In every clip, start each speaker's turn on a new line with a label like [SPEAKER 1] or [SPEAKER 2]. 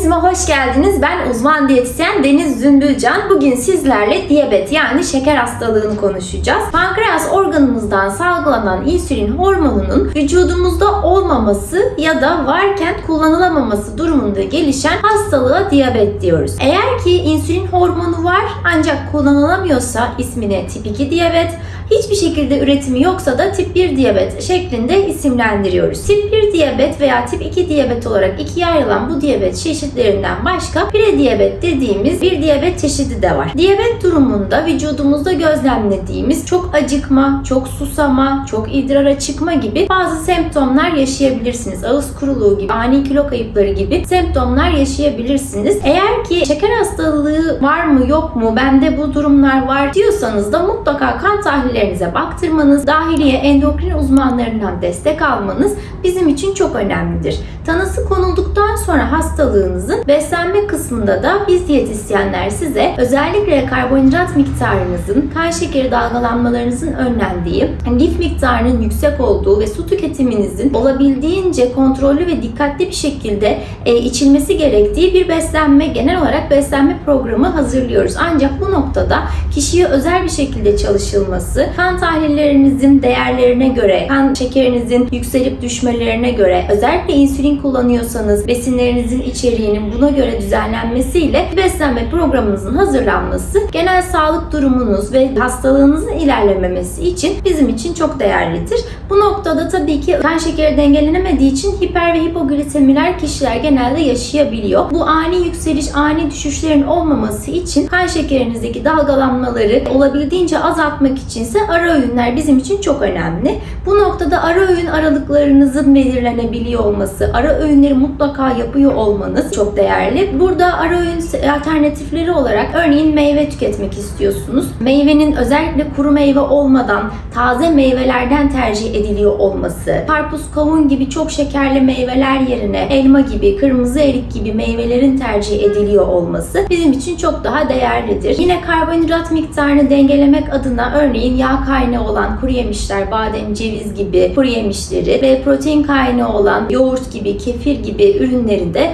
[SPEAKER 1] Diyetizime hoş geldiniz. Ben uzman diyetisyen Deniz Zümbülcan. Bugün sizlerle diyabet yani şeker hastalığını konuşacağız. Pankreas organımızdan salgılanan insülin hormonunun vücudumuzda olmaması ya da varken kullanılamaması durumunda gelişen hastalığa diyabet diyoruz. Eğer ki insülin hormonu var ancak kullanılamıyorsa ismine tip 2 diyabet, hiçbir şekilde üretimi yoksa da tip 1 diyabet şeklinde isimlendiriyoruz. Tip 1 diyabet veya tip 2 diyabet olarak ikiye ayrılan bu diyabet çeşitlerinden başka prediyabet dediğimiz bir diyabet çeşidi de var. Diyabet durumunda vücudumuzda gözlemlediğimiz çok acıkma, çok susama, çok idrara çıkma gibi bazı semptomlar yaşayabilirsiniz. Ağız kuruluğu gibi, ani kilo kayıpları gibi semptomlar yaşayabilirsiniz. Eğer ki şeker hastalığı var mı yok mu, bende bu durumlar var diyorsanız da mutlaka kan tahlillerinize baktırmanız, dahiliye endokrin uzmanlarından destek almanız bizim için çok önemlidir. Tanısı konulduktan sonra hastalığınızın beslenme kısmında da biz diyetisyenler size özellikle karbonhidrat miktarınızın, kan şekeri dalgalanmalarınızın önlendiği, lif miktarının yüksek olduğu ve su tüketiminizin olabildiğince kontrollü ve dikkatli bir şekilde e, içilmesi gerektiği bir beslenme, genel olarak beslenme programı hazırlıyoruz. Ancak bu noktada kişiye özel bir şekilde çalışılması, kan tahlillerinizin değerlerine göre, kan şekerinizin yükselip düşmelerine göre, özellikle insülin kullanıyorsanız besinlerinizin içeriğinin buna göre düzenlenmesiyle beslenme programınızın hazırlanması genel sağlık durumunuz ve hastalığınızın ilerlememesi için bizim için çok değerlidir. Bu noktada tabii ki kan şekeri dengelenemediği için hiper ve hipoglisemiler kişiler genelde yaşayabiliyor. Bu ani yükseliş, ani düşüşlerin olmaması için kan şekerinizdeki dalgalanmaları olabildiğince azaltmak içinse ara öğünler bizim için çok önemli. Bu noktada ara öğün aralıklarınızın belirlenebiliyor olması, ara öğünleri mutlaka yapıyor olmanız çok değerli. Burada ara öğün alternatifleri olarak örneğin meyve tüketmek istiyorsunuz. Meyvenin özellikle kuru meyve olmadan taze meyvelerden tercih ediliyor olması, karpuz, kavun gibi çok şekerli meyveler yerine elma gibi, kırmızı erik gibi meyvelerin tercih ediliyor olması bizim için çok daha değerlidir. Yine karbonhidrat miktarını dengelemek adına örneğin yağ kaynağı olan kuru yemişler, badem, ceviz gibi kuru yemişleri ve protein kaynağı olan yoğurt gibi, kefir gibi ürünleri de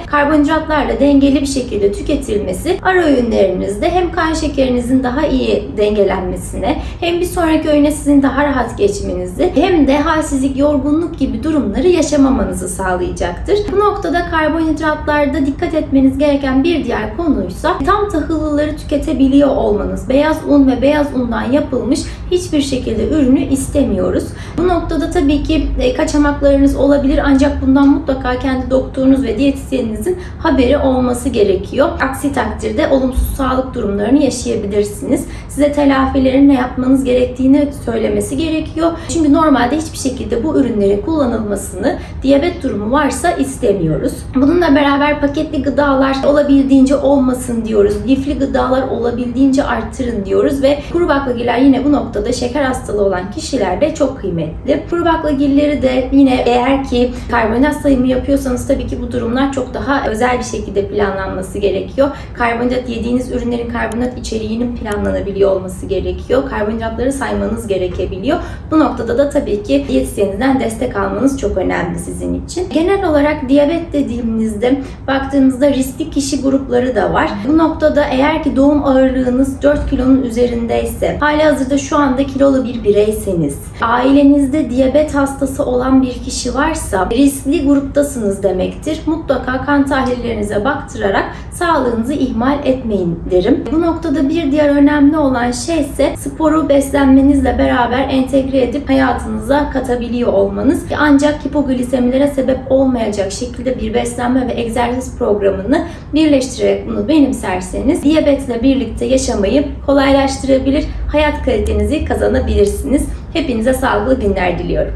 [SPEAKER 1] karbonhidratlarla dengeli bir şekilde tüketilmesi ara öğünlerinizde hem kan şekerinizin daha iyi dengelenmesine hem bir sonraki öğüne sizin daha rahat geçmenizi hem de halsizlik, yorgunluk gibi durumları yaşamamanızı sağlayacaktır. Bu noktada karbonhidratlarda dikkat etmeniz gereken bir diğer konuysa tam tahıllıları tüketebiliyor olmanız. Beyaz un ve beyaz undan yapılmış hiçbir şekilde ürünü istemiyoruz. Bu noktada tabii ki e, kaçamaklarınız olabilir ancak bundan mutlaka kendi doktorunuz ve diyetisyeninizin haberi olması gerekiyor. Aksi takdirde olumsuz sağlık durumlarını yaşayabilirsiniz. Size telafilerin ne yapmanız gerektiğini söylemesi gerekiyor. Çünkü normalde hiçbir şekilde bu ürünlerin kullanılmasını diyabet durumu varsa istemiyoruz. Bununla beraber paketli gıdalar olabildiğince olmasın diyoruz. Lifli gıdalar olabildiğince arttırın diyoruz ve kuru baklagiller yine bu noktada şeker hastalığı olan kişilerde çok kıymetli. Kuru baklagilleri de yine eğer ki karbonhidrat sayımı yapıyorsanız tabii ki bu durumlar çok daha özel bir şekilde planlanması gerekiyor. Karbonhidrat yediğiniz ürünlerin karbonhidrat içeriğinin planlanabiliyor olması gerekiyor. Karbonhidratları saymanız gerekebiliyor. Bu noktada da tabii ki diyetisyeninizden destek almanız çok önemli sizin için. Genel olarak diyabet dediğimizde baktığınızda riskli kişi grupları da var. Bu noktada eğer ki doğum ağırlığınız 4 kilonun üzerindeyse, hali hazırda şu anda kilolu bir bireyseniz, ailenizde diyabet hastası olan bir kişi varsa riskli gruptasınız demektir. Mutlaka kan tahlillerinize baktırarak sağlığınızı ihmal etmeyin derim. Bu noktada bir diğer önemli olan şey ise sporu beslenmenizle beraber entegre edip hayatınıza katabiliyor olmanız. Ancak hipoglisemilere sebep olmayacak şekilde bir beslenme ve egzersiz programını birleştirerek bunu benimserseniz diyabetle birlikte yaşamayı kolaylaştırabilir, hayat kalitenizi kazanabilirsiniz. Hepinize sağlıklı günler diliyorum.